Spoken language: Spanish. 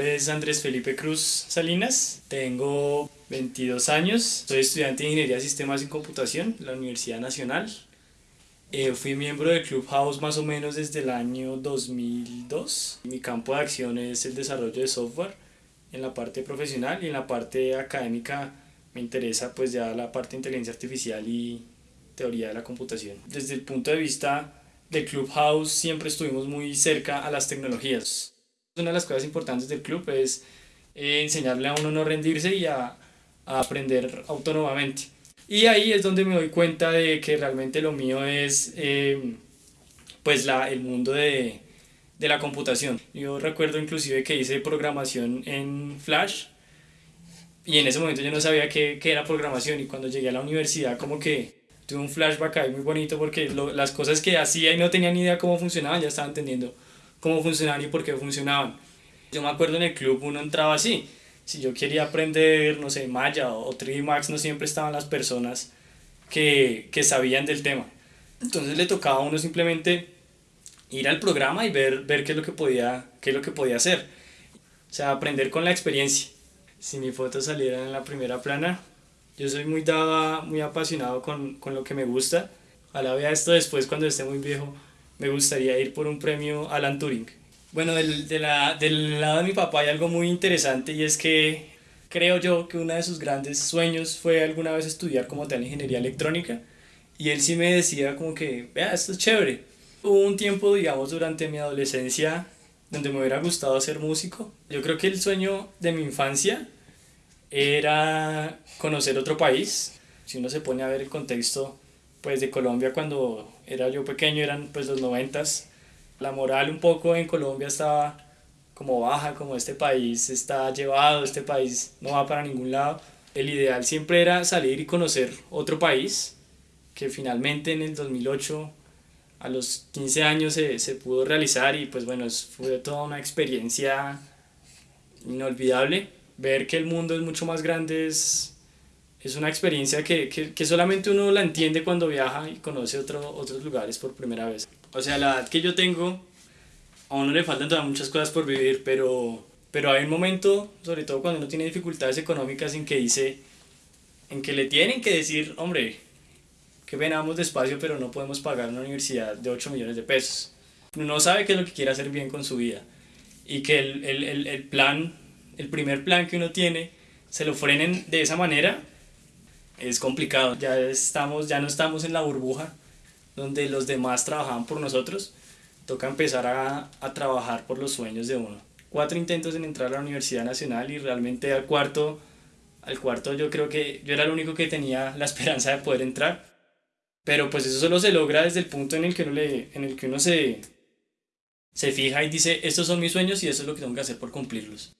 es Andrés Felipe Cruz Salinas, tengo 22 años, soy estudiante de Ingeniería de Sistemas y Computación en la Universidad Nacional. Eh, fui miembro del Clubhouse más o menos desde el año 2002. Mi campo de acción es el desarrollo de software en la parte profesional y en la parte académica me interesa pues ya la parte de inteligencia artificial y teoría de la computación. Desde el punto de vista del Clubhouse siempre estuvimos muy cerca a las tecnologías una de las cosas importantes del club es eh, enseñarle a uno no rendirse y a, aprender autónomamente. Y ahí es donde me doy cuenta de que realmente lo mío es eh, pues la, el mundo de, de, la computación. Yo recuerdo inclusive que hice programación en Flash y en ese momento yo no sabía qué, qué era programación y cuando llegué a la universidad como que tuve un flashback ahí muy bonito porque las cosas que hacía y no tenía ni idea cómo funcionaban ya estaba entendiendo cómo funcionaban y por qué funcionaban. Yo me acuerdo en el club uno entraba así. Si yo quería aprender, no sé, Maya o 3D Max, no siempre estaban las personas que, que sabían del tema. Entonces le tocaba a uno simplemente ir al programa y ver, ver qué, es lo que podía, qué es lo que podía hacer. O sea, aprender con la experiencia. Si mi foto saliera en la primera plana, yo soy muy dado, muy apasionado con, con lo que me gusta. Ojalá vea esto después cuando esté muy viejo me gustaría ir por un premio Alan Turing. Bueno, del, de la, del lado de mi papá hay algo muy interesante y es que creo yo que uno de sus grandes sueños fue alguna vez estudiar como tal ingeniería electrónica y él sí me decía como que, vea, esto es chévere. Hubo un tiempo, digamos, durante mi adolescencia donde me hubiera gustado ser músico. Yo creo que el sueño de mi infancia era conocer otro país. Si uno se pone a ver el contexto pues de Colombia cuando era yo pequeño, eran pues los noventas, la moral un poco en Colombia estaba como baja, como este país está llevado, este país no va para ningún lado. El ideal siempre era salir y conocer otro país, que finalmente en el 2008, a los 15 años, se, se pudo realizar y pues bueno, fue toda una experiencia inolvidable. Ver que el mundo es mucho más grande es es una experiencia que, que, que, solamente uno la entiende cuando viaja y conoce otro, otros lugares por primera vez. O sea, la edad que yo tengo, a uno le faltan todavía muchas cosas por vivir, pero, pero hay un momento, sobre todo cuando uno tiene dificultades económicas, en que dice, en que le tienen que decir, hombre, que venamos despacio, pero no podemos pagar una universidad de 8 millones de pesos. Uno sabe qué es lo que quiere hacer bien con su vida y que el, el, el, el plan, el primer plan que uno tiene, se lo frenen de esa manera es complicado. Ya, estamos, ya no estamos en la burbuja donde los demás trabajaban por nosotros. Toca empezar a, a trabajar por los sueños de uno. Cuatro intentos en entrar a la Universidad Nacional y realmente al cuarto, al cuarto yo creo que yo era el único que tenía la esperanza de poder entrar. Pero pues eso solo se logra desde el punto en el que uno, le, en el que uno se, se fija y dice, estos son mis sueños y eso es lo que tengo que hacer por cumplirlos.